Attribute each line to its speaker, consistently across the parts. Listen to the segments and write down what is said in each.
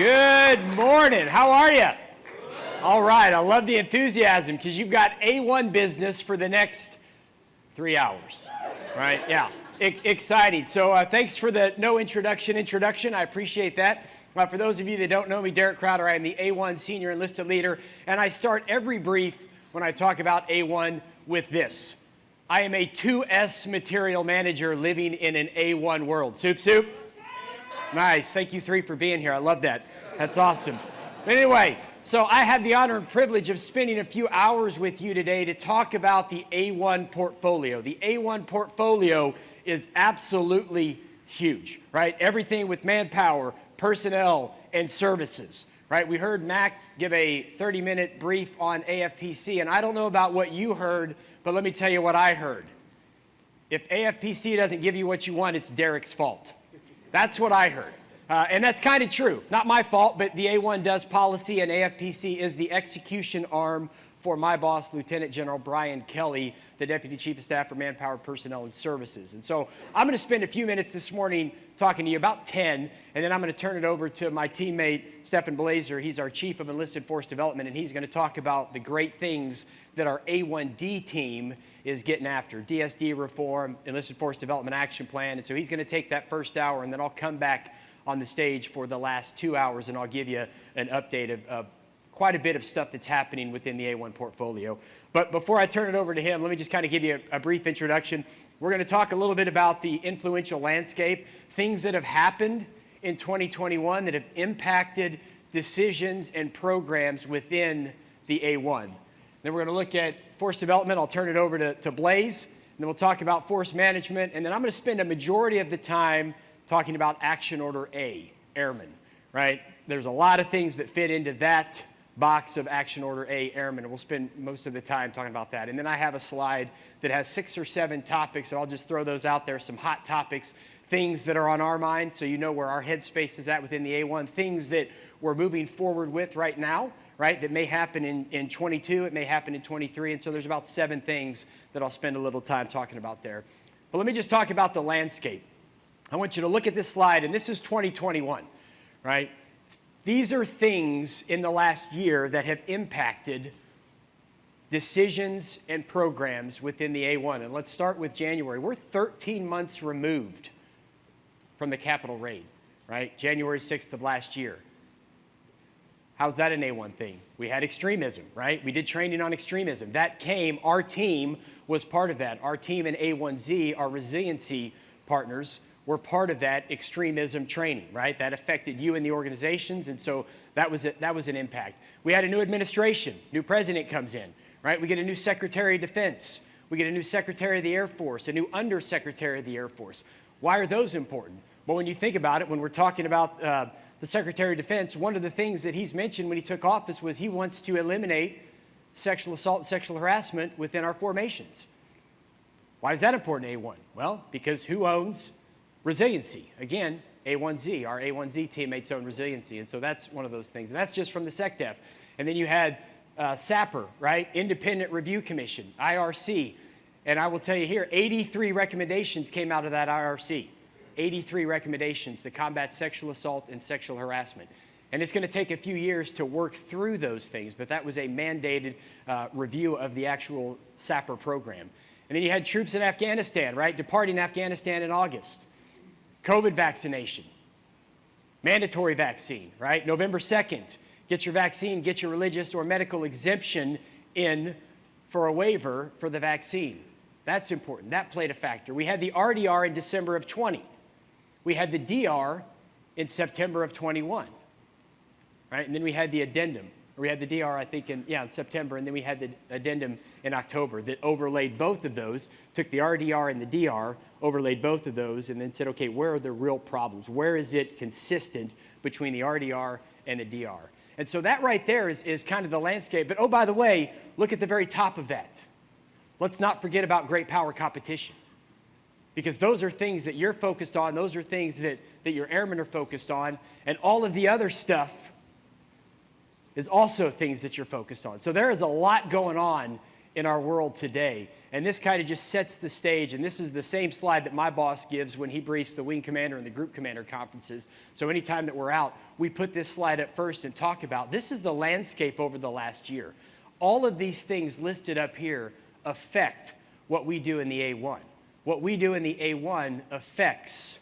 Speaker 1: Good morning. How are you? All right. I love the enthusiasm because you've got A1 business for the next three hours, right? Yeah. I exciting. So uh, thanks for the no introduction introduction. I appreciate that. Uh, for those of you that don't know me, Derek Crowder, I am the A1 Senior Enlisted Leader, and I start every brief when I talk about A1 with this. I am a 2S material manager living in an A1 world. Soup, soup? Nice. Thank you three for being here. I love that. That's awesome. Anyway, so I had the honor and privilege of spending a few hours with you today to talk about the A1 portfolio. The A1 portfolio is absolutely huge, right? Everything with manpower, personnel, and services, right? We heard Max give a 30-minute brief on AFPC, and I don't know about what you heard, but let me tell you what I heard. If AFPC doesn't give you what you want, it's Derek's fault. That's what I heard. Uh, and that's kind of true. Not my fault, but the A1 does policy, and AFPC is the execution arm for my boss, Lieutenant General Brian Kelly, the Deputy Chief of Staff for Manpower, Personnel, and Services. And so I'm going to spend a few minutes this morning talking to you, about 10, and then I'm going to turn it over to my teammate, Stephen Blazer. He's our Chief of Enlisted Force Development, and he's going to talk about the great things that our A1D team is getting after, DSD reform, Enlisted Force Development Action Plan. And so he's going to take that first hour, and then I'll come back on the stage for the last two hours, and I'll give you an update of, of quite a bit of stuff that's happening within the A1 portfolio. But before I turn it over to him, let me just kind of give you a, a brief introduction. We're going to talk a little bit about the influential landscape, things that have happened in 2021 that have impacted decisions and programs within the A1. Then we're going to look at force development. I'll turn it over to, to Blaze. And then we'll talk about force management. And then I'm going to spend a majority of the time talking about Action Order A, Airmen, right? There's a lot of things that fit into that box of Action Order A Airmen, we'll spend most of the time talking about that. And then I have a slide that has six or seven topics, and I'll just throw those out there, some hot topics, things that are on our mind, so you know where our headspace is at within the A1, things that we're moving forward with right now, right, that may happen in, in 22, it may happen in 23, and so there's about seven things that I'll spend a little time talking about there. But let me just talk about the landscape. I want you to look at this slide, and this is 2021, right? These are things in the last year that have impacted decisions and programs within the A1. And let's start with January. We're 13 months removed from the Capitol raid, right? January 6th of last year. How's that an A1 thing? We had extremism, right? We did training on extremism. That came, our team was part of that. Our team in A1Z, our resiliency partners, were part of that extremism training, right? That affected you and the organizations, and so that was, a, that was an impact. We had a new administration, new president comes in, right? We get a new Secretary of Defense. We get a new Secretary of the Air Force, a new Undersecretary of the Air Force. Why are those important? Well, when you think about it, when we're talking about uh, the Secretary of Defense, one of the things that he's mentioned when he took office was he wants to eliminate sexual assault and sexual harassment within our formations. Why is that important, A1? Well, because who owns Resiliency, again, A1Z, our A1Z teammates own resiliency, and so that's one of those things. And that's just from the SecDef. And then you had uh, SAPR, right? Independent Review Commission, IRC. And I will tell you here, 83 recommendations came out of that IRC. 83 recommendations to combat sexual assault and sexual harassment. And it's going to take a few years to work through those things, but that was a mandated uh, review of the actual SAPR program. And then you had troops in Afghanistan, right? Departing Afghanistan in August. COVID vaccination, mandatory vaccine, right? November 2nd, get your vaccine, get your religious or medical exemption in for a waiver for the vaccine. That's important. That played a factor. We had the RDR in December of 20. We had the DR in September of 21, right? And then we had the addendum. We had the DR, I think, in, yeah, in September, and then we had the addendum in October that overlaid both of those, took the RDR and the DR, overlaid both of those, and then said, okay, where are the real problems? Where is it consistent between the RDR and the DR? And so that right there is, is kind of the landscape. But oh, by the way, look at the very top of that. Let's not forget about great power competition. Because those are things that you're focused on, those are things that, that your airmen are focused on, and all of the other stuff is also things that you're focused on. So there is a lot going on in our world today. And this kind of just sets the stage. And this is the same slide that my boss gives when he briefs the wing commander and the group commander conferences. So anytime that we're out, we put this slide up first and talk about this is the landscape over the last year. All of these things listed up here affect what we do in the A1. What we do in the A1 affects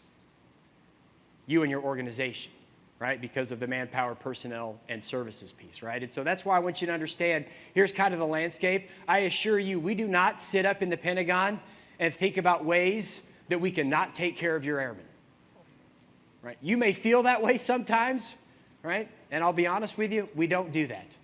Speaker 1: you and your organization right? Because of the manpower, personnel, and services piece, right? And so that's why I want you to understand here's kind of the landscape. I assure you, we do not sit up in the Pentagon and think about ways that we can not take care of your airmen, right? You may feel that way sometimes, right? And I'll be honest with you, we don't do that.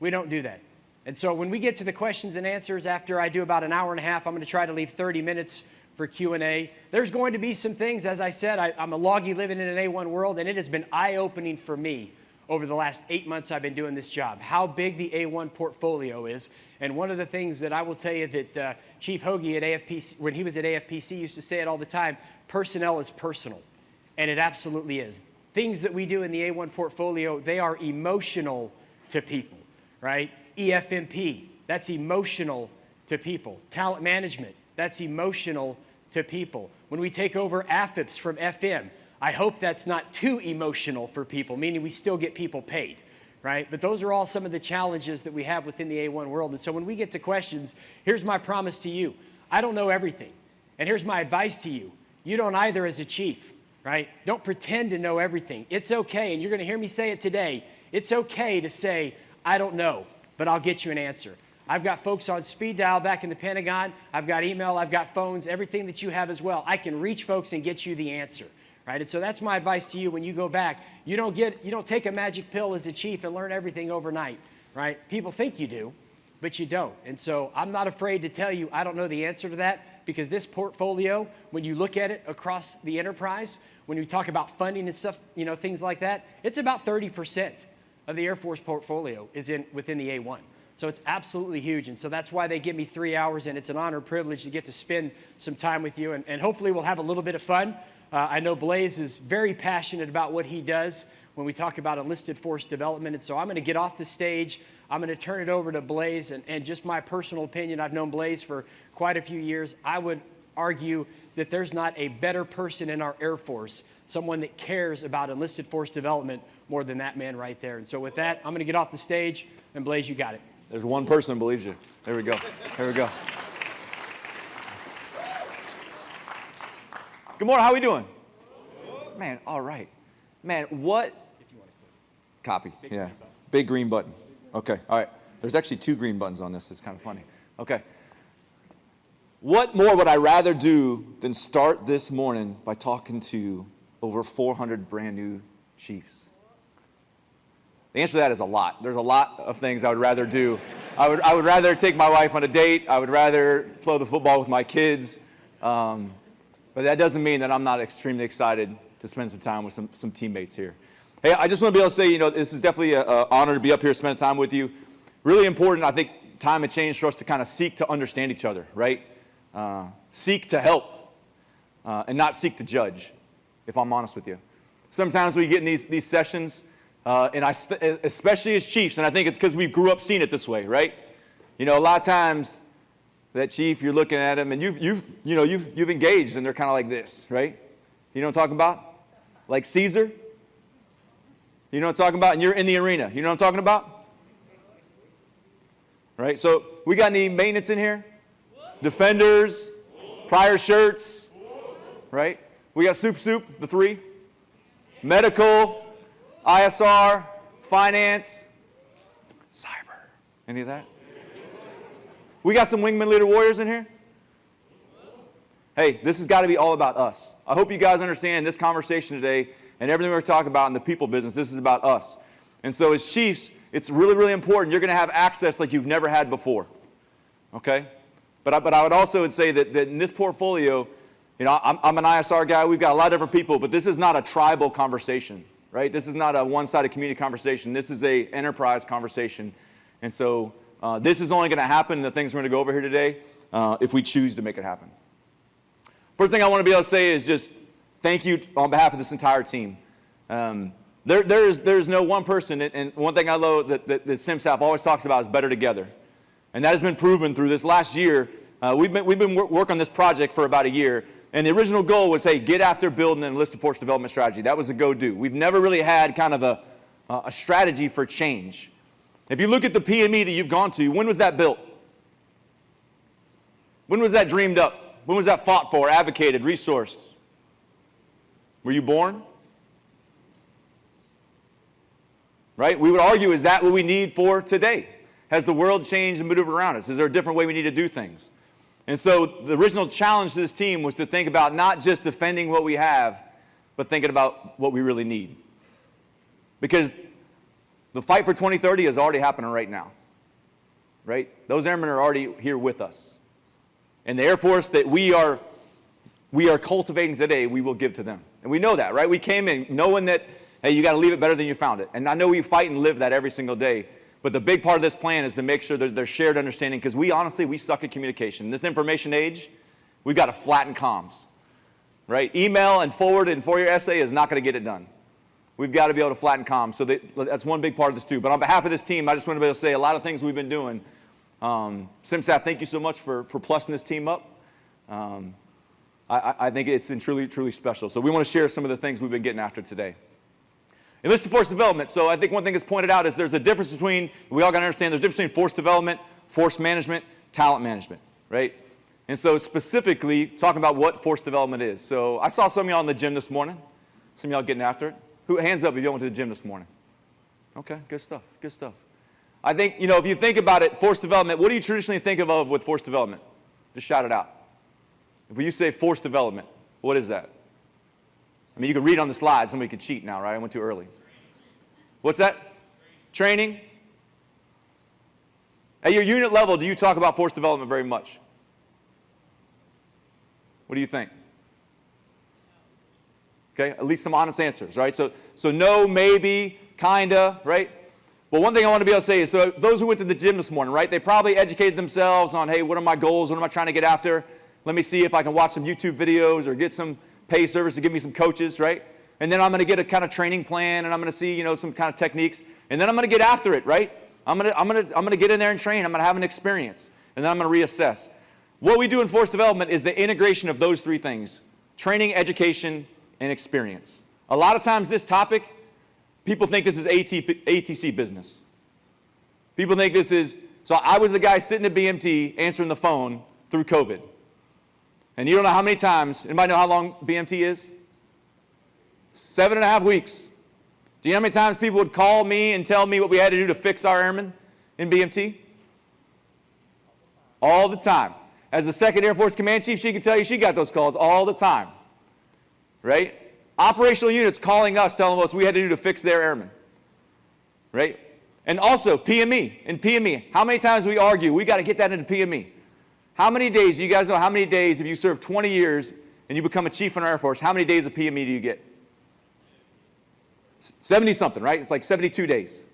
Speaker 1: We don't do that. And so when we get to the questions and answers after I do about an hour and a half, I'm going to try to leave 30 minutes for Q&A. There's going to be some things, as I said, I, am a loggy living in an A1 world, and it has been eye-opening for me over the last eight months I've been doing this job, how big the A1 portfolio is. And one of the things that I will tell you that uh, Chief Hoagie at AFPC, when he was at AFPC, used to say it all the time, personnel is personal. And it absolutely is. Things that we do in the A1 portfolio, they are emotional to people, right? EFMP, that's emotional to people. Talent management, that's emotional to people. When we take over AFIPPS from FM, I hope that's not too emotional for people, meaning we still get people paid, right? But those are all some of the challenges that we have within the A1 world. And so when we get to questions, here's my promise to you. I don't know everything. And here's my advice to you. You don't either as a chief, right? Don't pretend to know everything. It's okay, and you're going to hear me say it today. It's okay to say, I don't know, but I'll get you an answer. I've got folks on speed dial back in the Pentagon. I've got email, I've got phones, everything that you have as well. I can reach folks and get you the answer. Right? And so that's my advice to you when you go back. You don't get you don't take a magic pill as a chief and learn everything overnight, right? People think you do, but you don't. And so I'm not afraid to tell you I don't know the answer to that because this portfolio, when you look at it across the enterprise, when we talk about funding and stuff, you know, things like that, it's about 30% of the Air Force portfolio is in within the A1. So it's absolutely huge. And so that's why they give me three hours, and it's an honor and privilege to get to spend some time with you. And, and hopefully, we'll have a little bit of fun. Uh, I know Blaze is very passionate about what he does when we talk about enlisted force development. And so I'm going to get off the stage. I'm going to turn it over to Blaze. And, and just my personal opinion, I've known Blaze for quite a few years. I would argue that there's not a better person in our Air Force, someone that cares about enlisted force development more than that man right there. And so with that, I'm going to get off the stage. And Blaze, you got it.
Speaker 2: There's one person who believes you. There we go. There we go. Good morning. How are we doing? Man, all right. Man, what? Copy. Yeah. Big green button. Okay. All right. There's actually two green buttons on this. It's kind of funny. Okay. What more would I rather do than start this morning by talking to over 400 brand new chiefs? The answer to that is a lot. There's a lot of things I would rather do. I would, I would rather take my wife on a date. I would rather throw the football with my kids. Um, but that doesn't mean that I'm not extremely excited to spend some time with some, some teammates here. Hey, I just want to be able to say, you know, this is definitely an honor to be up here, spend time with you. Really important, I think, time and change for us to kind of seek to understand each other, right? Uh, seek to help uh, and not seek to judge, if I'm honest with you. Sometimes we get in these, these sessions uh, and I, especially as chiefs, and I think it's because we grew up seeing it this way, right? You know, a lot of times that chief, you're looking at him and you've, you've, you know, you've, you've engaged and they're kind of like this, right? You know what I'm talking about? Like Caesar? You know what I'm talking about? And you're in the arena. You know what I'm talking about? Right? So we got any maintenance in here? Defenders, prior shirts, right? We got soup soup, the three. Medical, ISR, finance, cyber. Any of that? We got some wingman leader warriors in here? Hey, this has got to be all about us. I hope you guys understand this conversation today and everything we're talking about in the people business, this is about us. And so as chiefs, it's really, really important. You're going to have access like you've never had before. Okay? But I, but I would also say that, that in this portfolio, you know, I'm, I'm an ISR guy. We've got a lot of different people, but this is not a tribal conversation right? This is not a one-sided community conversation. This is a enterprise conversation. And so uh, this is only going to happen, the things we're going to go over here today, uh, if we choose to make it happen. First thing I want to be able to say is just thank you on behalf of this entire team. Um, there, there's, there's no one person, and one thing I love that, that, that CMSAF always talks about is better together. And that has been proven through this last year. Uh, we've been, we've been wor- working on this project for about a year. And the original goal was, hey, get after building an enlisted force development strategy. That was a go-do. We've never really had kind of a, a strategy for change. If you look at the PME that you've gone to, when was that built? When was that dreamed up? When was that fought for, advocated, resourced? Were you born? Right? We would argue, is that what we need for today? Has the world changed and moved around us? Is there a different way we need to do things? And so the original challenge to this team was to think about not just defending what we have, but thinking about what we really need. Because the fight for 2030 is already happening right now. Right? Those airmen are already here with us. And the Air Force that we are, we are cultivating today, we will give to them. And we know that, right? We came in knowing that, hey, you got to leave it better than you found it. And I know we fight and live that every single day. But the big part of this plan is to make sure that there's shared understanding because we honestly, we suck at communication. In this information age, we've got to flatten comms, right? Email and forward and for your essay is not going to get it done. We've got to be able to flatten comms. So that, that's one big part of this too. But on behalf of this team, I just want to be able to say a lot of things we've been doing. Um, CMSAF, thank you so much for, for plussing this team up. Um, I, I think it's been truly, truly special. So we want to share some of the things we've been getting after today. Enlisted force development. So I think one thing that's pointed out is there's a difference between, we all got to understand there's a difference between force development, force management, talent management, right? And so specifically talking about what force development is. So I saw some of y'all in the gym this morning. Some of y'all getting after it. Who, hands up if y'all went to the gym this morning. Okay, good stuff, good stuff. I think, you know, if you think about it, force development, what do you traditionally think of with force development? Just shout it out. If you say force development, what is that? I mean, you can read on the slide. Somebody could cheat now, right? I went too early. What's that? Training? At your unit level, do you talk about force development very much? What do you think? Okay, at least some honest answers, right? So, so no, maybe, kinda, right? But one thing I want to be able to say is, so those who went to the gym this morning, right? They probably educated themselves on, hey, what are my goals? What am I trying to get after? Let me see if I can watch some YouTube videos or get some pay service to give me some coaches, right? And then I'm going to get a kind of training plan and I'm going to see, you know, some kind of techniques. And then I'm going to get after it, right? I'm going to, I'm going to, I'm going to get in there and train. I'm going to have an experience. And then I'm going to reassess. What we do in force development is the integration of those three things. Training, education, and experience. A lot of times this topic, people think this is AT, ATC business. People think this is, so I was the guy sitting at BMT answering the phone through COVID. And you don't know how many times, anybody know how long BMT is? Seven and a half weeks. Do you know how many times people would call me and tell me what we had to do to fix our airmen in BMT? All the time. As the 2nd Air Force Command Chief, she can tell you she got those calls all the time right? Operational units calling us, telling us we had to do to fix their airmen, right? And also PME, in PME, how many times we argue, we got to get that into PME. How many days, you guys know how many days, if you serve 20 years and you become a chief in our Air Force, how many days of PME do you get? 70 something, right? It's like 72 days.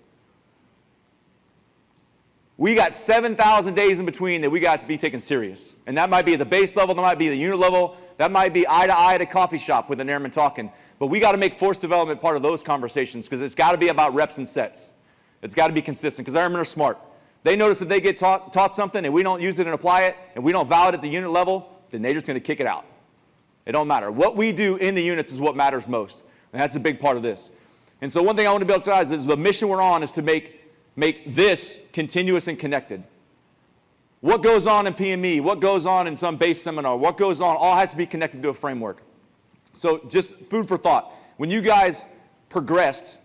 Speaker 2: We got 7,000 days in between that we got to be taken serious. And that might be at the base level, that might be the unit level, that might be eye to eye at a coffee shop with an airman talking. But we got to make force development part of those conversations because it's got to be about reps and sets. It's got to be consistent because airmen are smart. They notice if they get taught, taught something and we don't use it and apply it and we don't vow it at the unit level, then they're just going to kick it out. It don't matter. What we do in the units is what matters most. And that's a big part of this. And so one thing I want to be able to you is the mission we're on is to make, make this continuous and connected. What goes on in PME, what goes on in some base seminar, what goes on, all has to be connected to a framework. So just food for thought. When you guys progressed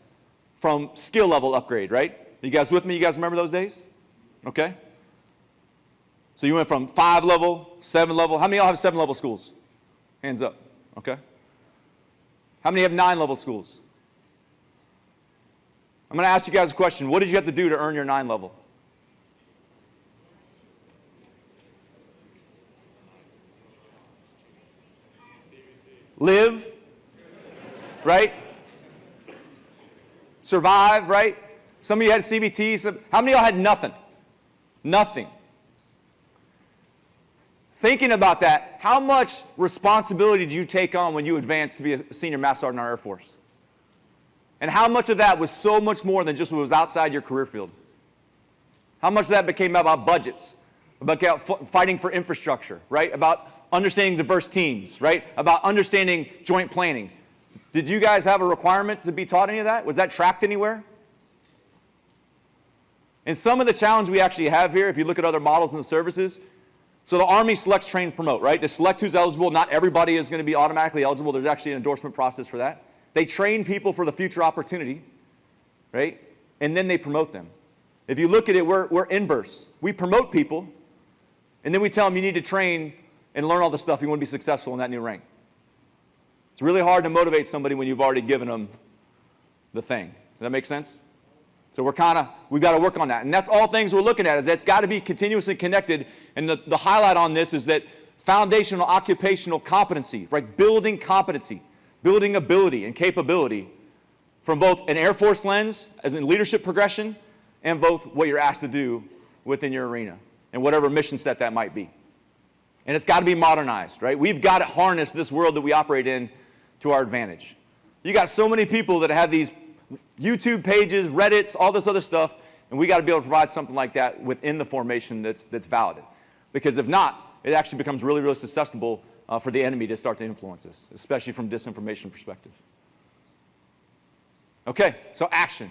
Speaker 2: from skill level upgrade, right? You guys with me? You guys remember those days? Okay. So you went from five level, seven level. How many of y'all have seven level schools? Hands up. Okay. How many have nine level schools? I'm going to ask you guys a question. What did you have to do to earn your nine level? Live, right? Survive, right? Some of you had CBT. Some, how many of y'all had nothing? Nothing. Thinking about that, how much responsibility did you take on when you advanced to be a senior master sergeant in our Air Force? And how much of that was so much more than just what was outside your career field? How much of that became about budgets, about fighting for infrastructure, right? About understanding diverse teams, right? About understanding joint planning. Did you guys have a requirement to be taught any of that? Was that tracked anywhere? And some of the challenge we actually have here, if you look at other models in the services, so the Army selects, train, promote, right? They select who's eligible. Not everybody is going to be automatically eligible. There's actually an endorsement process for that. They train people for the future opportunity, right? And then they promote them. If you look at it, we're, we're inverse. We promote people, and then we tell them you need to train and learn all the stuff you want to be successful in that new rank. It's really hard to motivate somebody when you've already given them the thing. Does that make sense? So we're kind of, we've got to work on that. And that's all things we're looking at is that it's got to be continuously connected. And the, the highlight on this is that foundational occupational competency, right? Building competency, building ability and capability from both an Air Force lens as in leadership progression and both what you're asked to do within your arena and whatever mission set that might be. And it's got to be modernized, right? We've got to harness this world that we operate in to our advantage. You got so many people that have these YouTube pages, Reddits, all this other stuff, and we got to be able to provide something like that within the formation that's, that's valid. Because if not, it actually becomes really, really susceptible uh, for the enemy to start to influence us, especially from disinformation perspective. Okay, so action.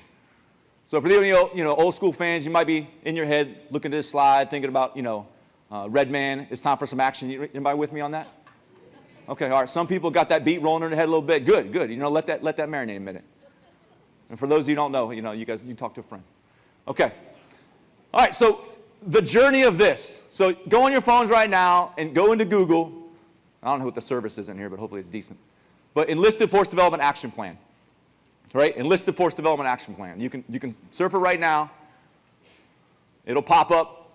Speaker 2: So for the you know, old school fans, you might be in your head looking at this slide, thinking about, you know, uh, Red Man, it's time for some action. Anybody with me on that? Okay, all right. Some people got that beat rolling in their head a little bit. Good, good. You know, let that, let that marinate a minute. And for those of you who don't know, you know, you guys, you talk to a friend. Okay. All right, so the journey of this. So go on your phones right now and go into Google. I don't know what the service is in here, but hopefully it's decent. But Enlisted Force Development Action Plan. Right? Enlisted Force Development Action Plan. You can, you can surf it right now. It'll pop up.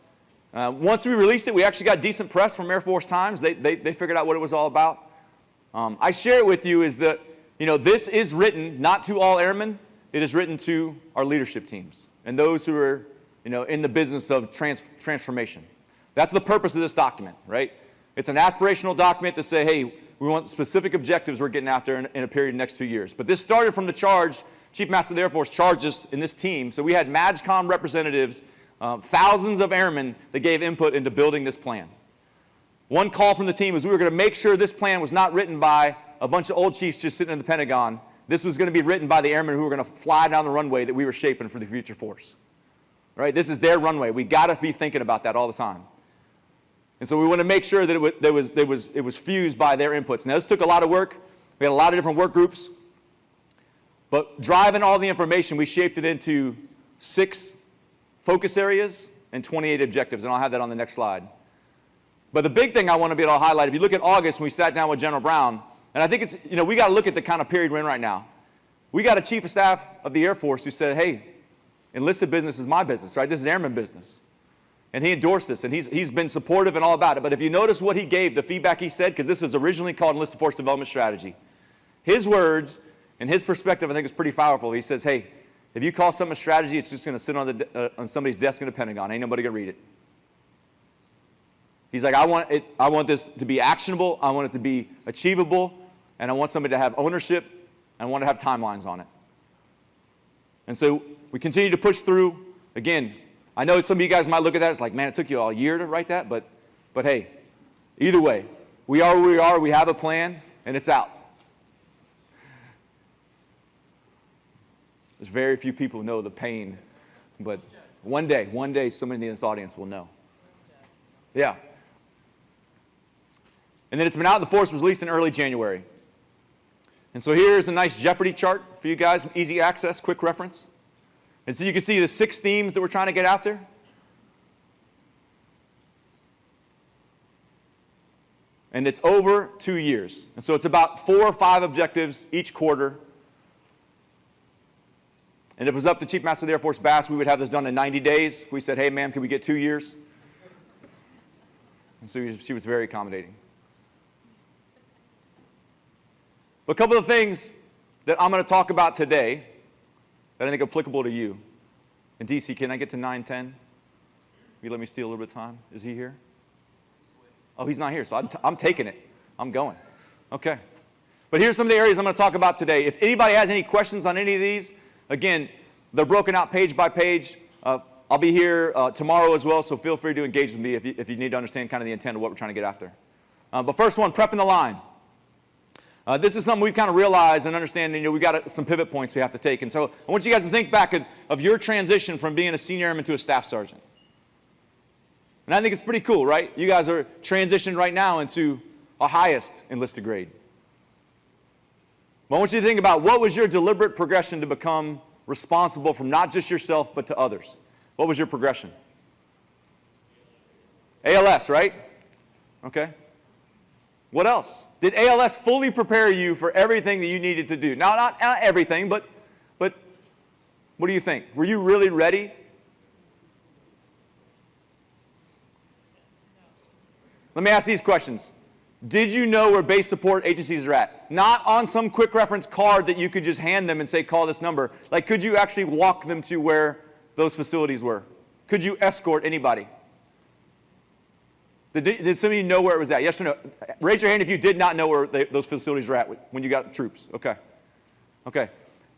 Speaker 2: Uh, once we released it, we actually got decent press from Air Force Times. They, they, they figured out what it was all about. Um, I share it with you is that, you know, this is written not to all airmen, it is written to our leadership teams and those who are you know, in the business of trans transformation. That's the purpose of this document, right? It's an aspirational document to say, hey, we want specific objectives we're getting after in, in a period of next two years. But this started from the charge, Chief Master of the Air Force charged us in this team. So we had MAJCOM representatives, uh, thousands of airmen that gave input into building this plan. One call from the team was we were going to make sure this plan was not written by a bunch of old chiefs just sitting in the Pentagon this was going to be written by the airmen who were going to fly down the runway that we were shaping for the future force. Right? This is their runway. We got to be thinking about that all the time. And so we want to make sure that it was, there was, it was fused by their inputs. Now, this took a lot of work. We had a lot of different work groups. But driving all the information, we shaped it into six focus areas and 28 objectives. And I'll have that on the next slide. But the big thing I want to be able to highlight, if you look at August when we sat down with General Brown, and I think it's, you know, we got to look at the kind of period we're in right now. We got a chief of staff of the Air Force who said, hey, enlisted business is my business, right? This is airman business. And he endorsed this, and he's, he's been supportive and all about it. But if you notice what he gave, the feedback he said, because this was originally called Enlisted Force Development Strategy, his words and his perspective, I think, is pretty powerful. He says, hey, if you call something a strategy, it's just going to sit on, the, uh, on somebody's desk in the Pentagon. Ain't nobody going to read it. He's like, I want, it, I want this to be actionable. I want it to be achievable and I want somebody to have ownership, and I want to have timelines on it. And so we continue to push through. Again, I know some of you guys might look at that, it's like, man, it took you all year to write that, but, but hey, either way, we are where we are, we have a plan, and it's out. There's very few people who know the pain, but one day, one day, somebody in this audience will know. Yeah. And then it's been out, the force was released in early January. And so here's a nice Jeopardy chart for you guys, easy access, quick reference. And so you can see the six themes that we're trying to get after. And it's over two years. And so it's about four or five objectives each quarter. And if it was up to Chief Master of the Air Force Bass, we would have this done in 90 days. We said, hey, ma'am, can we get two years? And so she was very accommodating. But a couple of things that I'm going to talk about today that I think are applicable to you. And DC, can I get to 910? You let me steal a little bit of time? Is he here? Oh, he's not here, so I'm, I'm taking it. I'm going. Okay. But here's some of the areas I'm going to talk about today. If anybody has any questions on any of these, again, they're broken out page by page. Uh, I'll be here uh, tomorrow as well, so feel free to engage with me if you, if you need to understand kind of the intent of what we're trying to get after. Uh, but first one, prepping the line. Uh, this is something we've kind of realized and understand, you know, we've got uh, some pivot points we have to take. And so I want you guys to think back of, of your transition from being a senior airman to a staff sergeant. And I think it's pretty cool, right? You guys are transitioning right now into a highest enlisted grade. But I want you to think about what was your deliberate progression to become responsible from not just yourself, but to others. What was your progression? ALS, right? Okay. What else? Did ALS fully prepare you for everything that you needed to do? Now, not, not everything, but, but what do you think? Were you really ready? Let me ask these questions. Did you know where base support agencies are at? Not on some quick reference card that you could just hand them and say, call this number. Like, could you actually walk them to where those facilities were? Could you escort anybody? Did, did some of you know where it was at? Yes or no? Raise your hand if you did not know where they, those facilities were at when you got troops. Okay. Okay.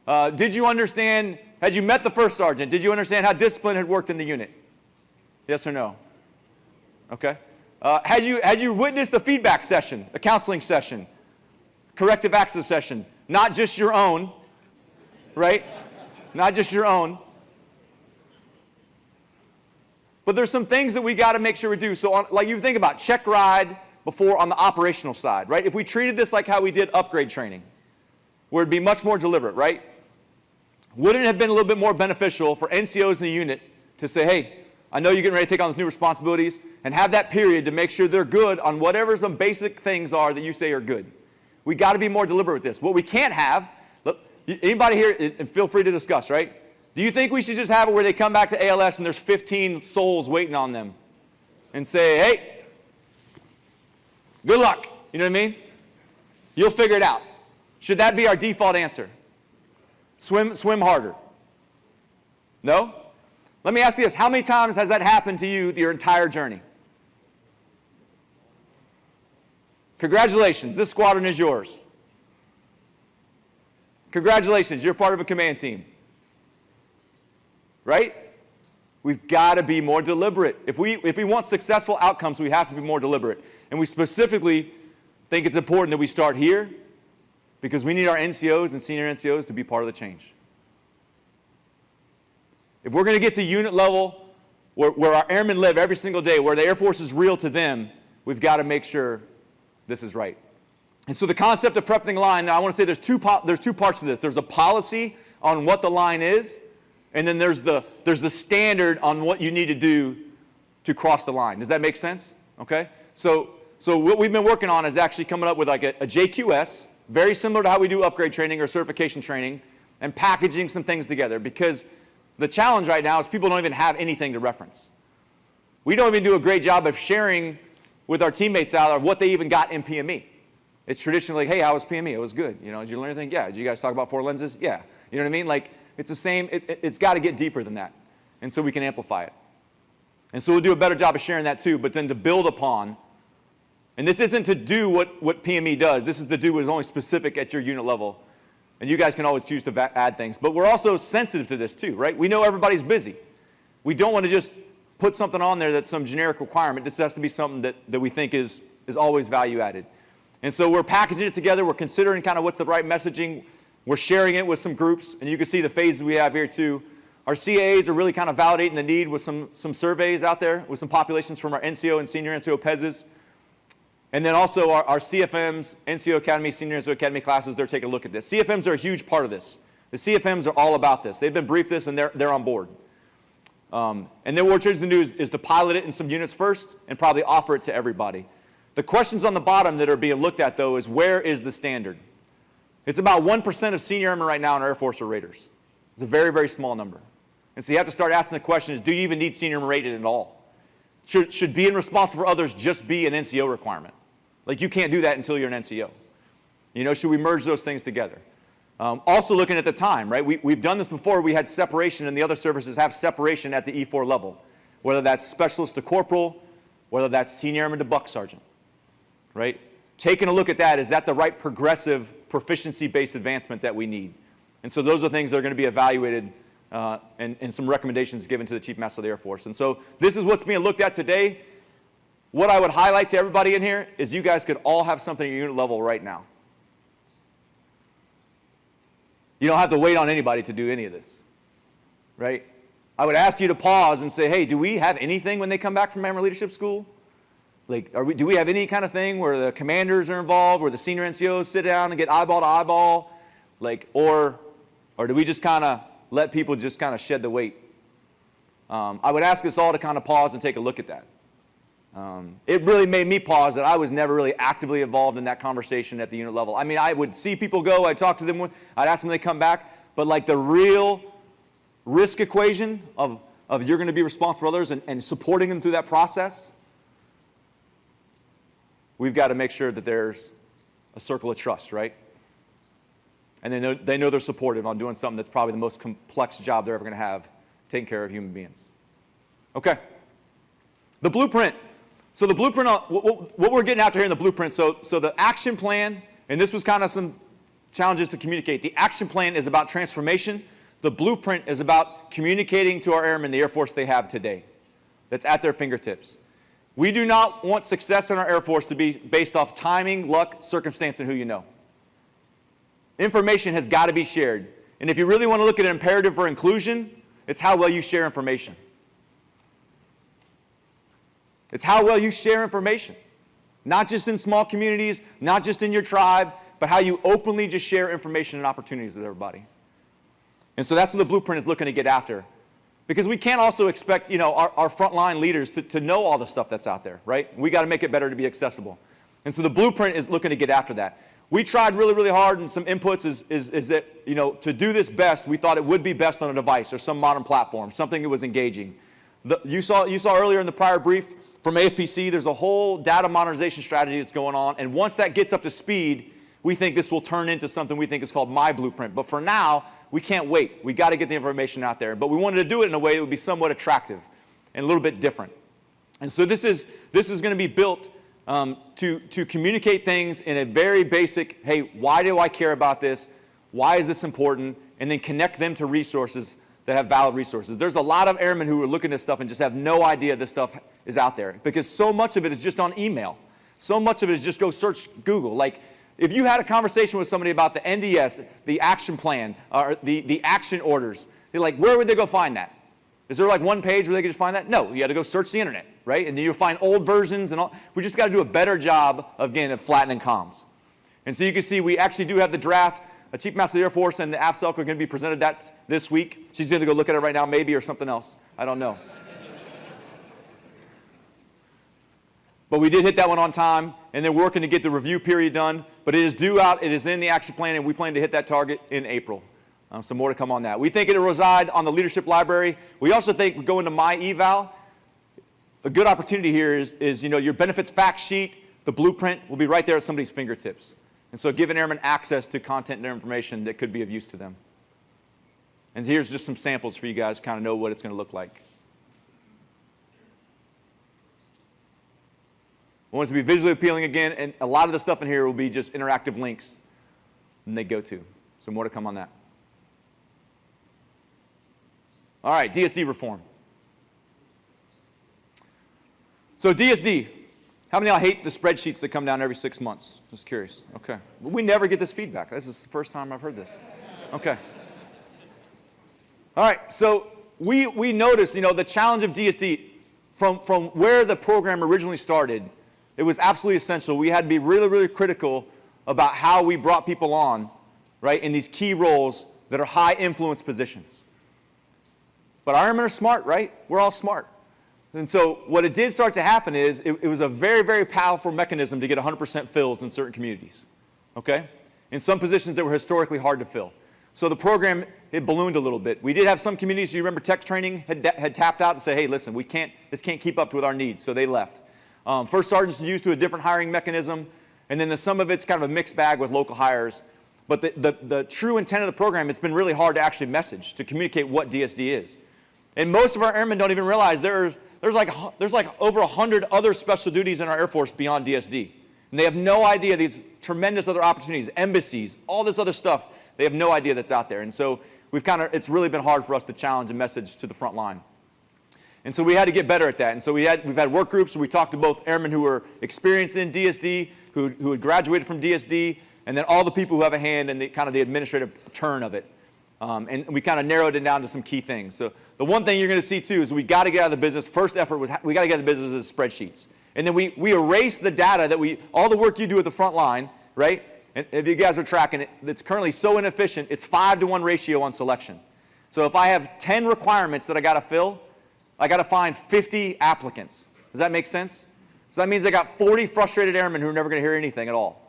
Speaker 2: Uh, did you understand, had you met the first sergeant, did you understand how discipline had worked in the unit? Yes or no? Okay. Uh, had, you, had you witnessed a feedback session, a counseling session, corrective access session, not just your own, right? not just your own. But there's some things that we got to make sure we do. So on, like you think about check ride before on the operational side, right? If we treated this like how we did upgrade training, where it'd be much more deliberate, right? Wouldn't it have been a little bit more beneficial for NCOs in the unit to say, hey, I know you're getting ready to take on these new responsibilities, and have that period to make sure they're good on whatever some basic things are that you say are good. We got to be more deliberate with this. What we can't have, look, anybody here, and feel free to discuss, right? Do you think we should just have it where they come back to ALS and there's 15 souls waiting on them and say, hey, good luck? You know what I mean? You'll figure it out. Should that be our default answer? Swim, swim harder. No? Let me ask you this. How many times has that happened to you your entire journey? Congratulations. This squadron is yours. Congratulations. You're part of a command team right? We've got to be more deliberate. If we, if we want successful outcomes, we have to be more deliberate. And we specifically think it's important that we start here because we need our NCOs and senior NCOs to be part of the change. If we're going to get to unit level where, where our airmen live every single day, where the Air Force is real to them, we've got to make sure this is right. And so the concept of prepping the line, I want to say there's two, there's two parts to this. There's a policy on what the line is, and then there's the, there's the standard on what you need to do to cross the line. Does that make sense? Okay? So, so what we've been working on is actually coming up with like a, a JQS, very similar to how we do upgrade training or certification training, and packaging some things together because the challenge right now is people don't even have anything to reference. We don't even do a great job of sharing with our teammates out of what they even got in PME. It's traditionally, hey, how was PME? It was good. You know, did you learn anything? Yeah. Did you guys talk about four lenses? Yeah. You know what I mean? Like, it's the same, it, it's got to get deeper than that. And so we can amplify it. And so we'll do a better job of sharing that too, but then to build upon, and this isn't to do what, what PME does, this is to do what is only specific at your unit level. And you guys can always choose to add things. But we're also sensitive to this too, right? We know everybody's busy. We don't want to just put something on there that's some generic requirement. This has to be something that, that we think is, is always value added. And so we're packaging it together. We're considering kind of what's the right messaging. We're sharing it with some groups, and you can see the phases we have here too. Our CAAs are really kind of validating the need with some, some surveys out there, with some populations from our NCO and senior NCO PEZs. And then also our, our CFMs, NCO Academy, senior NCO Academy classes, they're taking a look at this. CFMs are a huge part of this. The CFMs are all about this. They've been briefed this and they're, they're on board. Um, and then what we're trying to do is, is to pilot it in some units first and probably offer it to everybody. The questions on the bottom that are being looked at though is where is the standard? It's about 1% of senior airmen right now in Air Force are raters. It's a very, very small number. And so you have to start asking the question is, do you even need senior airmen rated at all? Should, should being responsible for others just be an NCO requirement? Like you can't do that until you're an NCO. You know, should we merge those things together? Um, also looking at the time, right? We, we've done this before. We had separation and the other services have separation at the E4 level, whether that's specialist to corporal, whether that's senior airman to buck sergeant, right? Taking a look at that, is that the right progressive proficiency-based advancement that we need. And so those are things that are going to be evaluated uh, and, and some recommendations given to the Chief Master of the Air Force. And so this is what's being looked at today. What I would highlight to everybody in here is you guys could all have something at your unit level right now. You don't have to wait on anybody to do any of this, right? I would ask you to pause and say, hey, do we have anything when they come back from Memory Leadership School? Like, we, do we have any kind of thing where the commanders are involved, where the senior NCOs sit down and get eyeball to eyeball? Like, or, or do we just kind of let people just kind of shed the weight? Um, I would ask us all to kind of pause and take a look at that. Um, it really made me pause that I was never really actively involved in that conversation at the unit level. I mean, I would see people go, I'd talk to them, I'd ask them they come back, but like the real risk equation of, of you're going to be responsible for others and, and supporting them through that process, we've got to make sure that there's a circle of trust, right? And they know, they know they're supportive on doing something that's probably the most complex job they're ever going to have, taking care of human beings. Okay. The blueprint. So the blueprint, what, what we're getting after here in the blueprint, so, so the action plan, and this was kind of some challenges to communicate. The action plan is about transformation. The blueprint is about communicating to our airmen the Air Force they have today that's at their fingertips. We do not want success in our Air Force to be based off timing, luck, circumstance, and who you know. Information has got to be shared. And if you really want to look at an imperative for inclusion, it's how well you share information. It's how well you share information. Not just in small communities, not just in your tribe, but how you openly just share information and opportunities with everybody. And so that's what the blueprint is looking to get after. Because we can't also expect, you know, our, our frontline leaders to, to know all the stuff that's out there, right? We got to make it better to be accessible. And so the blueprint is looking to get after that. We tried really, really hard and some inputs is, is, is that, you know, to do this best, we thought it would be best on a device or some modern platform, something that was engaging. The, you, saw, you saw earlier in the prior brief, from AFPC, there's a whole data modernization strategy that's going on, and once that gets up to speed, we think this will turn into something we think is called My Blueprint. But for now, we can't wait. We got to get the information out there. But we wanted to do it in a way that would be somewhat attractive and a little bit different. And so this is, this is going to be built um, to, to communicate things in a very basic, hey, why do I care about this? Why is this important? And then connect them to resources that have valid resources. There's a lot of airmen who are looking at stuff and just have no idea this stuff is out there because so much of it is just on email. So much of it is just go search Google. Like if you had a conversation with somebody about the NDS, the action plan, or the, the action orders, they're like, where would they go find that? Is there like one page where they could just find that? No, you had to go search the internet, right? And then you'll find old versions and all. We just got to do a better job of, again, of flattening comms. And so you can see we actually do have the draft a Chief Master of the Air Force and the AFCELC are going to be presented that this week. She's going to go look at it right now, maybe, or something else. I don't know. But we did hit that one on time, and they're working to get the review period done. But it is due out. It is in the action plan, and we plan to hit that target in April. Um, some more to come on that. We think it'll reside on the leadership library. We also think we go into my eval. A good opportunity here is, is, you know, your benefits fact sheet, the blueprint will be right there at somebody's fingertips. And so giving airmen access to content and information that could be of use to them. And here's just some samples for you guys kind of know what it's going to look like. I want it to be visually appealing again, and a lot of the stuff in here will be just interactive links and they go to. So more to come on that. All right, DSD reform. So DSD, how many of y'all hate the spreadsheets that come down every six months? Just curious. Okay. We never get this feedback. This is the first time I've heard this. Okay. All right. So we, we noticed, you know, the challenge of DSD from, from where the program originally started, it was absolutely essential. We had to be really, really critical about how we brought people on, right, in these key roles that are high influence positions. But airmen are smart, right? We're all smart. And so what it did start to happen is it, it was a very, very powerful mechanism to get 100% fills in certain communities, okay? In some positions that were historically hard to fill. So the program, it ballooned a little bit. We did have some communities, you remember tech training had, had tapped out and said, hey, listen, we can't, this can't keep up with our needs, so they left. Um, first sergeants used to a different hiring mechanism, and then the, some of it's kind of a mixed bag with local hires. But the, the, the true intent of the program, it's been really hard to actually message, to communicate what DSD is. And most of our airmen don't even realize there's, there's like, there's like over 100 other special duties in our Air Force beyond DSD. And they have no idea these tremendous other opportunities, embassies, all this other stuff, they have no idea that's out there. And so we've kind of, it's really been hard for us to challenge a message to the front line. And so we had to get better at that. And so we had, we've had work groups we talked to both airmen who were experienced in DSD, who, who had graduated from DSD, and then all the people who have a hand in the kind of the administrative turn of it. Um, and we kind of narrowed it down to some key things. So the one thing you're going to see too is we got to get out of the business. First effort was we got to get out of the business is spreadsheets. And then we, we erase the data that we, all the work you do at the front line, right? And if you guys are tracking it, it's currently so inefficient, it's five to one ratio on selection. So if I have 10 requirements that I got to fill, I got to find 50 applicants. Does that make sense? So that means I got 40 frustrated airmen who are never going to hear anything at all.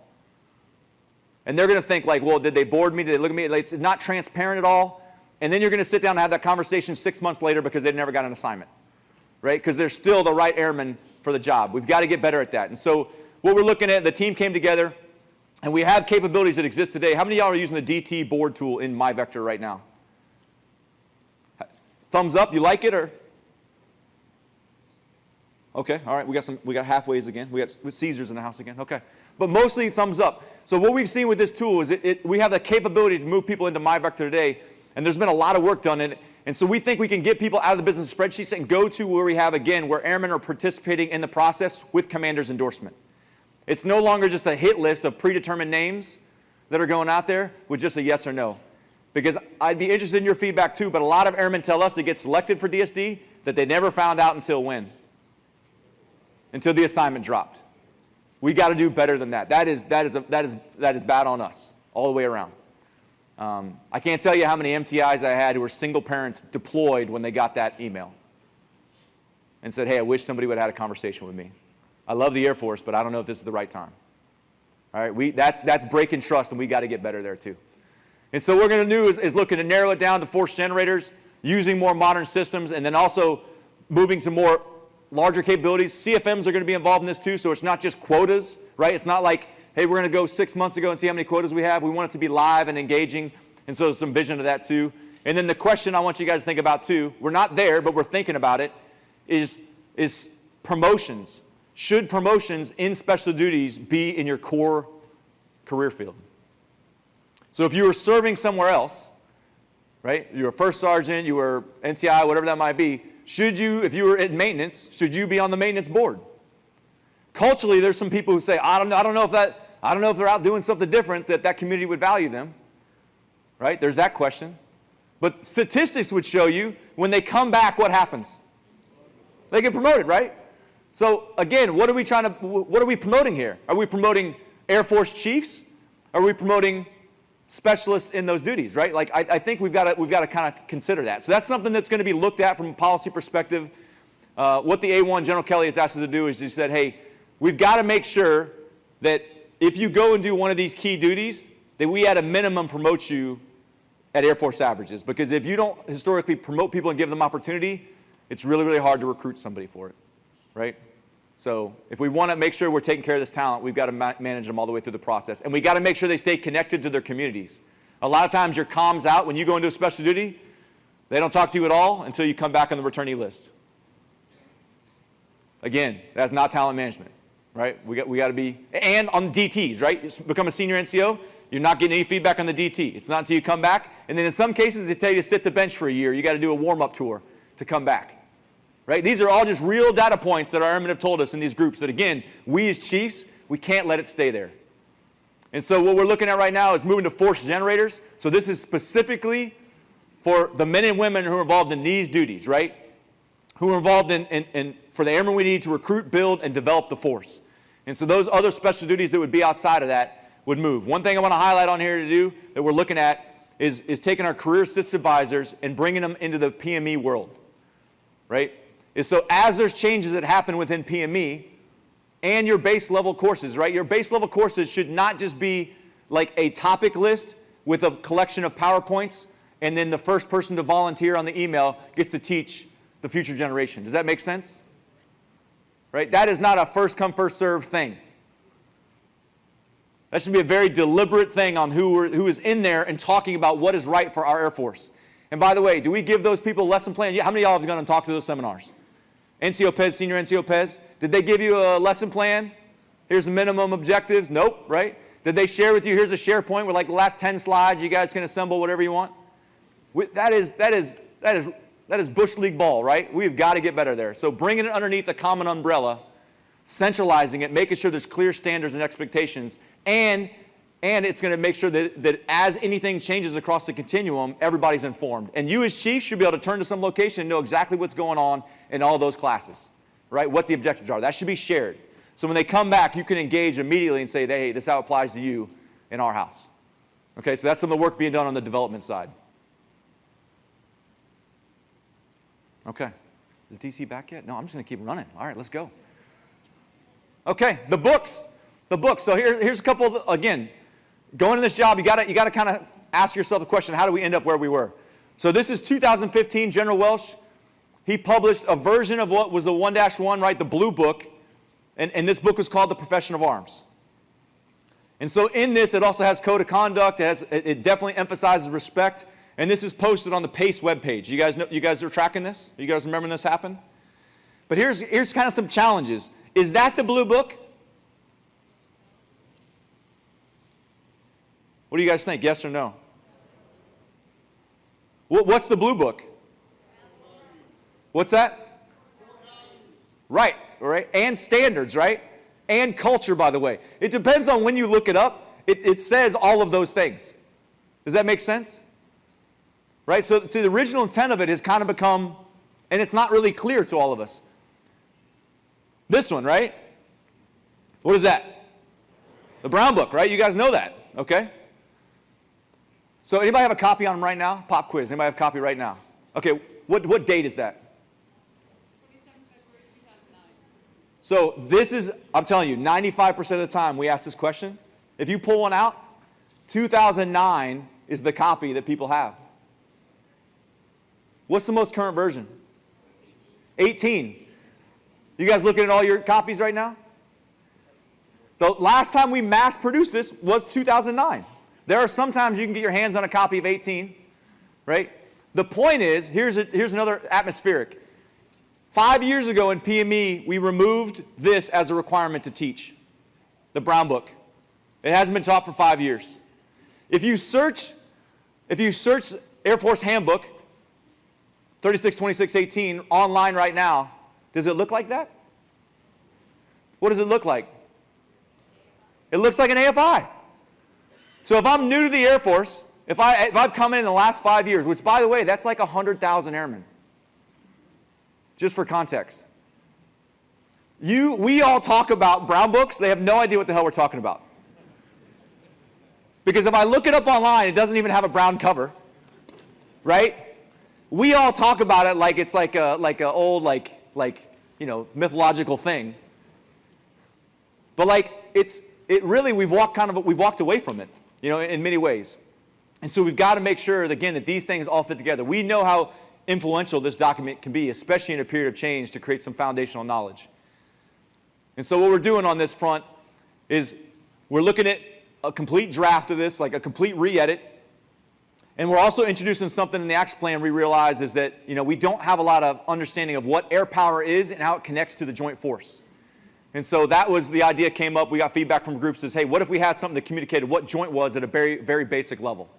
Speaker 2: And they're going to think like, well, did they board me? Did they look at me? It's not transparent at all. And then you're going to sit down and have that conversation six months later because they never got an assignment, right? Because they're still the right airman for the job. We've got to get better at that. And so what we're looking at, the team came together, and we have capabilities that exist today. How many of y'all are using the DT board tool in MyVector right now? Thumbs up, you like it or? Okay, all right, we got some, we got halfways again. We got Caesars in the house again, okay. But mostly thumbs up. So what we've seen with this tool is it, it, we have the capability to move people into MyVector today, and there's been a lot of work done in it. And so we think we can get people out of the business spreadsheets and go to where we have, again, where airmen are participating in the process with commander's endorsement. It's no longer just a hit list of predetermined names that are going out there with just a yes or no. Because I'd be interested in your feedback too, but a lot of airmen tell us they get selected for DSD that they never found out until when? Until the assignment dropped. We got to do better than that. That is, that, is a, that, is, that is bad on us all the way around. Um, I can't tell you how many MTIs I had who were single parents deployed when they got that email and said, hey, I wish somebody would have had a conversation with me. I love the Air Force, but I don't know if this is the right time. All right, we, that's, that's breaking trust, and we got to get better there too. And so what we're going to do is, is looking to narrow it down to force generators, using more modern systems, and then also moving some more larger capabilities. CFMs are going to be involved in this too, so it's not just quotas, right? It's not like, hey, we're going to go six months ago and see how many quotas we have. We want it to be live and engaging, and so some vision of that too. And then the question I want you guys to think about too, we're not there, but we're thinking about it, is, is promotions. Should promotions in special duties be in your core career field? So if you were serving somewhere else, right, you were first sergeant, you were MTI, whatever that might be, should you, if you were in maintenance, should you be on the maintenance board? Culturally, there's some people who say, I don't, know, I don't know if that, I don't know if they're out doing something different that that community would value them. Right? There's that question. But statistics would show you when they come back, what happens? They get promoted, right? So again, what are we trying to, what are we promoting here? Are we promoting Air Force chiefs? Are we promoting specialists in those duties, right? Like, I, I think we've got to, we've got to kind of consider that. So that's something that's going to be looked at from a policy perspective. Uh, what the A1 General Kelly has asked us to do is he said, hey, we've got to make sure that if you go and do one of these key duties, that we at a minimum promote you at Air Force averages. Because if you don't historically promote people and give them opportunity, it's really, really hard to recruit somebody for it, right? So if we want to make sure we're taking care of this talent, we've got to ma manage them all the way through the process. And we got to make sure they stay connected to their communities. A lot of times your comms out when you go into a special duty, they don't talk to you at all until you come back on the returnee list. Again, that's not talent management, right? We got, we got to be, and on DTs, right? You become a senior NCO, you're not getting any feedback on the DT. It's not until you come back. And then in some cases, they tell you to sit the bench for a year. You got to do a warm-up tour to come back. Right? These are all just real data points that our airmen have told us in these groups that, again, we as chiefs, we can't let it stay there. And so what we're looking at right now is moving to force generators. So this is specifically for the men and women who are involved in these duties, right? Who are involved in, in, in for the airmen we need to recruit, build, and develop the force. And so those other special duties that would be outside of that would move. One thing I want to highlight on here to do that we're looking at is, is taking our career assist advisors and bringing them into the PME world, right? Is so as there's changes that happen within PME and your base level courses, right? Your base level courses should not just be like a topic list with a collection of PowerPoints and then the first person to volunteer on the email gets to teach the future generation. Does that make sense? Right? That is not a first come, first serve thing. That should be a very deliberate thing on who, who is in there and talking about what is right for our Air Force. And by the way, do we give those people a lesson plan? How many of y'all have gone and talked to those seminars? NCO PES, senior NCO PES, did they give you a lesson plan? Here's the minimum objectives. Nope, right? Did they share with you, here's a SharePoint with like the last 10 slides, you guys can assemble whatever you want? We, that is, that is, that is, that is Bush League ball, right? We've got to get better there. So bringing it underneath a common umbrella, centralizing it, making sure there's clear standards and expectations, and, and it's going to make sure that, that as anything changes across the continuum, everybody's informed. And you as chief should be able to turn to some location and know exactly what's going on in all those classes, right? What the objectives are. That should be shared. So when they come back, you can engage immediately and say, hey, this is how it applies to you in our house. Okay, so that's some of the work being done on the development side. Okay. Is DC back yet? No, I'm just going to keep running. All right, let's go. Okay, the books. The books. So here, here's a couple, of, again, going to this job, you got to you gotta kind of ask yourself the question, how do we end up where we were? So this is 2015, General Welsh. He published a version of what was the 1-1, right, the blue book. And, and this book was called The Profession of Arms. And so in this, it also has code of conduct. It, has, it definitely emphasizes respect. And this is posted on the PACE webpage. You guys, know, you guys are tracking this? You guys remember this happened? But here's, here's kind of some challenges. Is that the blue book? What do you guys think? Yes or no? What's the blue book? What's that? Right, right. And standards, right? And culture, by the way. It depends on when you look it up. It, it says all of those things. Does that make sense? Right? So, so the original intent of it has kind of become, and it's not really clear to all of us. This one, right? What is that? The Brown Book, right? You guys know that, okay? So anybody have a copy on them right now? Pop quiz. Anybody have a copy right now? Okay, what, what date is that? So this is, I'm telling you, 95% of the time we ask this question. If you pull one out, 2009 is the copy that people have. What's the most current version? 18. You guys looking at all your copies right now? The last time we mass produced this was 2009. There are sometimes you can get your hands on a copy of 18, right? The point is, here's, a, here's another atmospheric. Five years ago in PME, we removed this as a requirement to teach, the Brown Book. It hasn't been taught for five years. If you search, if you search Air Force Handbook, 362618 online right now, does it look like that? What does it look like? It looks like an AFI. So if I'm new to the Air Force, if, I, if I've come in, in the last five years, which by the way, that's like 100,000 airmen, just for context. You, we all talk about brown books, they have no idea what the hell we're talking about. Because if I look it up online, it doesn't even have a brown cover, right? We all talk about it like it's like a like an old like like you know mythological thing. But like it's it really we've walked kind of we've walked away from it, you know, in many ways. And so we've got to make sure again that these things all fit together. We know how influential this document can be, especially in a period of change to create some foundational knowledge. And so what we're doing on this front is we're looking at a complete draft of this, like a complete re-edit, and we're also introducing something in the action plan we realize is that you know, we don't have a lot of understanding of what air power is and how it connects to the joint force. And so that was the idea came up. We got feedback from groups says, hey, what if we had something that communicated what joint was at a very, very basic level?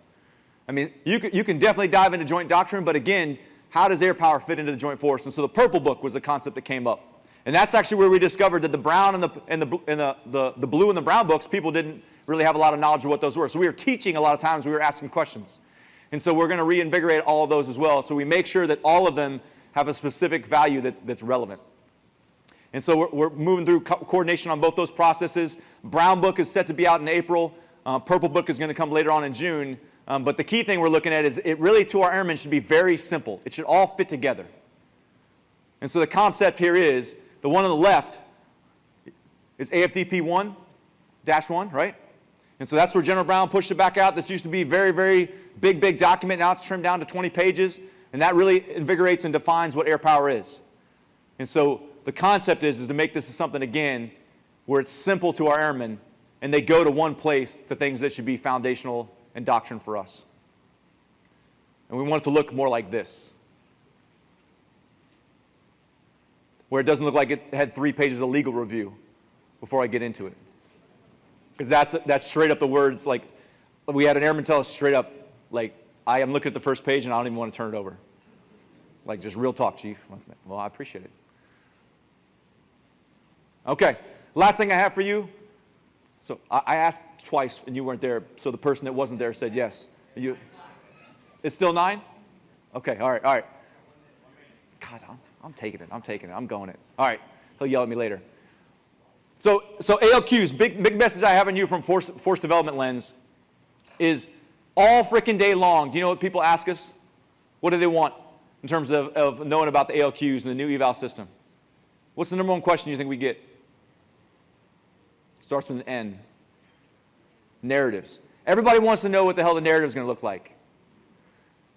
Speaker 2: I mean, you can, you can definitely dive into joint doctrine, but again, how does air power fit into the joint force? And so the purple book was the concept that came up. And that's actually where we discovered that the brown and the, and the, and the, the, the blue and the brown books, people didn't really have a lot of knowledge of what those were. So we were teaching a lot of times, we were asking questions. And so we're going to reinvigorate all of those as well. So we make sure that all of them have a specific value that's, that's relevant. And so we're, we're moving through co coordination on both those processes. Brown book is set to be out in April. Uh, purple book is going to come later on in June. Um, but the key thing we're looking at is it really to our airmen should be very simple. It should all fit together. And so the concept here is the one on the left is AFDP 1 dash 1, right? And so that's where General Brown pushed it back out. This used to be very, very big, big document. Now it's trimmed down to 20 pages. And that really invigorates and defines what air power is. And so the concept is, is to make this something, again, where it's simple to our airmen and they go to one place, the things that should be foundational and doctrine for us. And we want it to look more like this. Where it doesn't look like it had three pages of legal review before I get into it. Because that's, that's straight up the words, like, we had an airman tell us straight up, like, I am looking at the first page and I don't even want to turn it over. Like just real talk, chief. Well, I appreciate it. Okay, last thing I have for you. So I, asked twice and you weren't there, so the person that wasn't there said yes. You, it's still nine? Okay, all right, all right. God, I'm, I'm taking it, I'm taking it, I'm going it. All right, he'll yell at me later. So, so ALQs, big, big message I have on you from force, force development lens is all freaking day long. Do you know what people ask us? What do they want in terms of, of knowing about the ALQs and the new eval system? What's the number one question you think we get? Starts with an N. Narratives. Everybody wants to know what the hell the narrative is going to look like.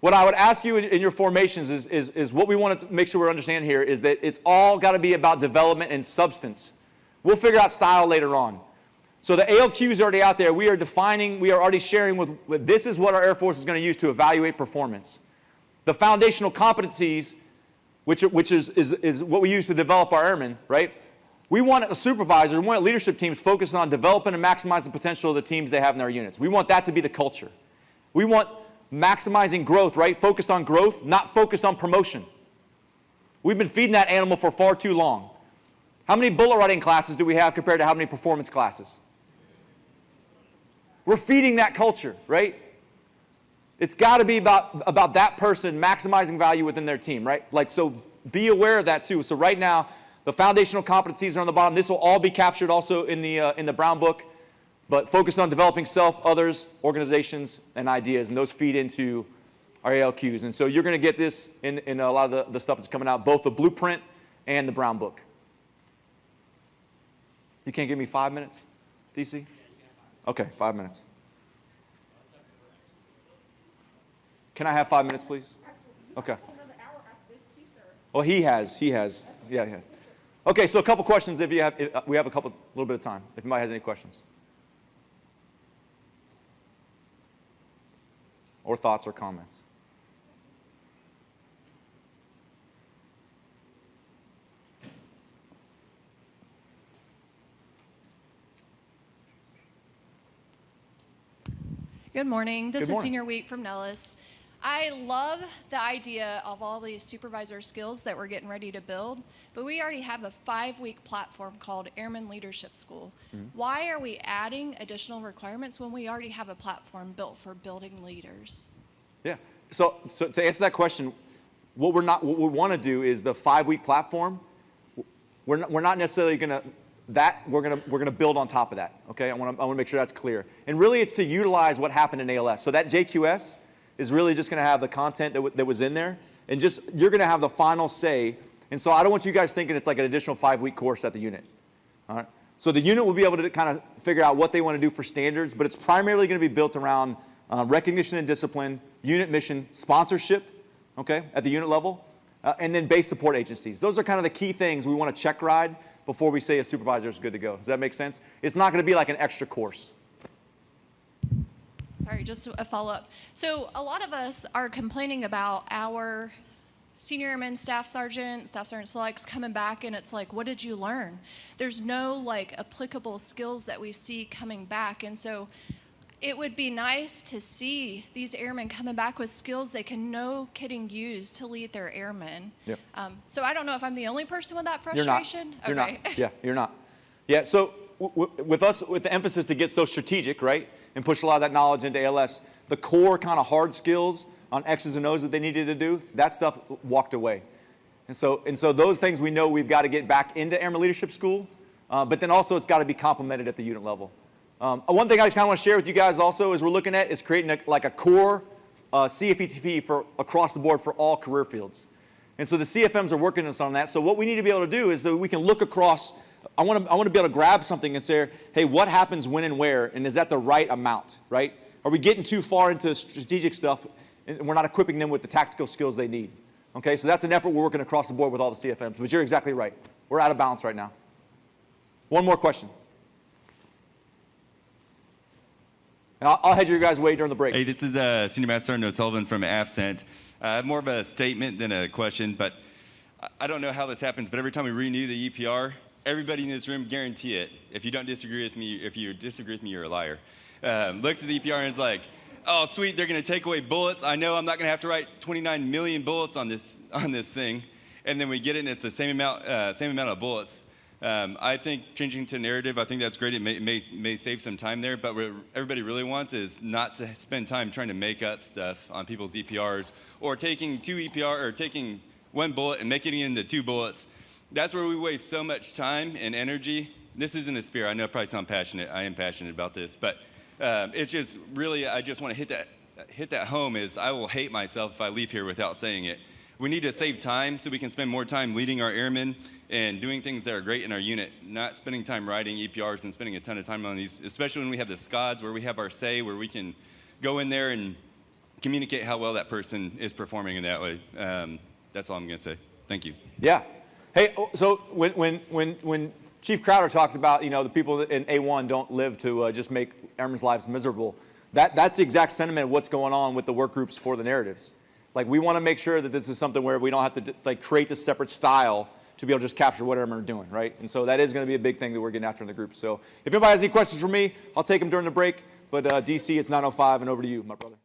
Speaker 2: What I would ask you in, in your formations is, is, is what we want to make sure we understand here is that it's all got to be about development and substance. We'll figure out style later on. So the ALQ is already out there. We are defining, we are already sharing with, with this is what our Air Force is going to use to evaluate performance. The foundational competencies, which, which is, is, is what we use to develop our airmen, right? We want a supervisor, we want leadership teams focused on developing and maximizing the potential of the teams they have in their units. We want that to be the culture. We want maximizing growth, right? Focused on growth, not focused on promotion. We've been feeding that animal for far too long. How many bullet writing classes do we have compared to how many performance classes? We're feeding that culture, right? It's got to be about, about that person maximizing value within their team, right? Like, so be aware of that too. So right now, the foundational competencies are on the bottom. This will all be captured also in the, uh, in the Brown book, but focus on developing self, others, organizations, and ideas, and those feed into our ALQs. And so you're going to get this in, in a lot of the, the stuff that's coming out, both the blueprint and the Brown book. You can't give me five minutes, DC? Okay, five minutes. Can I have five minutes, please? Okay. Well, he has. He has. Yeah, yeah. Okay, so a couple questions if you have, if, we have a couple, little bit of time, if anybody has any questions. Or thoughts or comments.
Speaker 3: Good morning. This
Speaker 2: Good
Speaker 3: is. Senior Week from Nellis. I love the idea of all these supervisor skills that we're getting ready to build, but we already have a five week platform called Airman Leadership School.
Speaker 2: Mm-hmm.
Speaker 3: Why are we adding additional requirements when we already have a platform built for building leaders?
Speaker 2: Yeah. So, so to answer that question, what we're not, what we want to do is the five-week platform. We're not, we're not necessarily going to that we're going to we're going to build on top of that. Okay. I want to I want to make sure that's clear. And really, it's to utilize what happened in ALS. So that JQS is really just going to have the content that, that was in there, and just you're going to have the final say. And so I don't want you guys thinking it's like an additional five-week course at the unit. All right. So the unit will be able to kind of figure out what they want to do for standards, but it's primarily going to be built around uh, recognition and discipline, unit mission, sponsorship, okay, at the unit level, uh, and then base support agencies. Those are kind of the key things we want to check ride before we say a supervisor is good to go. Does that make sense? It's not going to be like an extra course.
Speaker 3: Sorry, just a follow up. So, a lot of us are complaining about our senior airman, staff sergeant, staff sergeant selects coming back, and it's like, what did you learn? There's no like applicable skills that we see coming back. And so, it would be nice to see these airmen coming back with skills they can no kidding use to lead their airmen.
Speaker 2: Yep.
Speaker 3: Um, so, I don't know if I'm the only person with that frustration.
Speaker 2: You're not.
Speaker 3: frustration.
Speaker 2: You're
Speaker 3: okay.
Speaker 2: not. Yeah, you're not. Yeah, so w- w- with us, with the emphasis to get so strategic, right, and push a lot of that knowledge into ALS, the core kind of hard skills on X's and O's that they needed to do, that stuff walked away. And so, and so those things we know we've got to get back into Airman Leadership School, uh, but then also it's got to be complemented at the unit level. Um, one thing I just kind of want to share with you guys also is we're looking at is creating a, like a core uh, CFETP for across the board for all career fields. And so the CFMs are working us on that. So what we need to be able to do is that we can look across. I want to I want to be able to grab something and say, hey, what happens when and where, and is that the right amount, right? Are we getting too far into strategic stuff, and we're not equipping them with the tactical skills they need? Okay, so that's an effort we're working across the board with all the CFMs. But you're exactly right. We're out of balance right now. One more question. And I'll, I'll head your guys' way during the break.
Speaker 4: Hey, this is uh, Senior Master Sergeant O'Sullivan from AFCENT. Uh, I have more of a statement than a question, but I don't know how this happens, but every time we renew the EPR, everybody in this room guarantee it. If you don't disagree with me, if you disagree with me, you're a liar. Um, looks at the EPR and is like, oh, sweet, they're going to take away bullets. I know I'm not going to have to write 29 million bullets on this on this thing, and then we get it, and it's the same amount uh, same amount of bullets. Um, I think changing to narrative, I think that's great. It may, may, may save some time there, but what everybody really wants is not to spend time trying to make up stuff on people's EPRs or taking two EPR or taking one bullet and making it into two bullets. That's where we waste so much time and energy. This isn't a spear. I know I probably sound passionate. I am passionate about this, but um, it's just really, I just want to hit that, hit that home is I will hate myself if I leave here without saying it. We need to save time so we can spend more time leading our airmen and doing things that are great in our unit, not spending time writing EPRs and spending a ton of time on these, especially when we have the SCODs where we have our say, where we can go in there and communicate how well that person is performing in that way. Um, that's all I'm going to say. Thank you.
Speaker 2: Yeah. Hey, oh, so when, when, when, when Chief Crowder talked about, you know, the people in A1 don't live to uh, just make airmen's lives miserable, that, that's the exact sentiment of what's going on with the work groups for the narratives. Like, we want to make sure that this is something where we don't have to, like, create this separate style to be able to just capture what airmen are doing, right? And so that is going to be a big thing that we're getting after in the group. So if anybody has any questions for me, I'll take them during the break. But uh, DC, it's 9.05 and over to you, my brother.